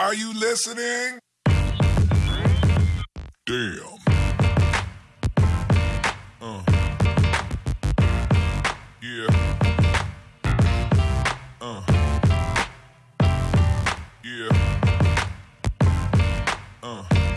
Are you listening? Damn. Uh. Yeah. Uh. Yeah. Uh.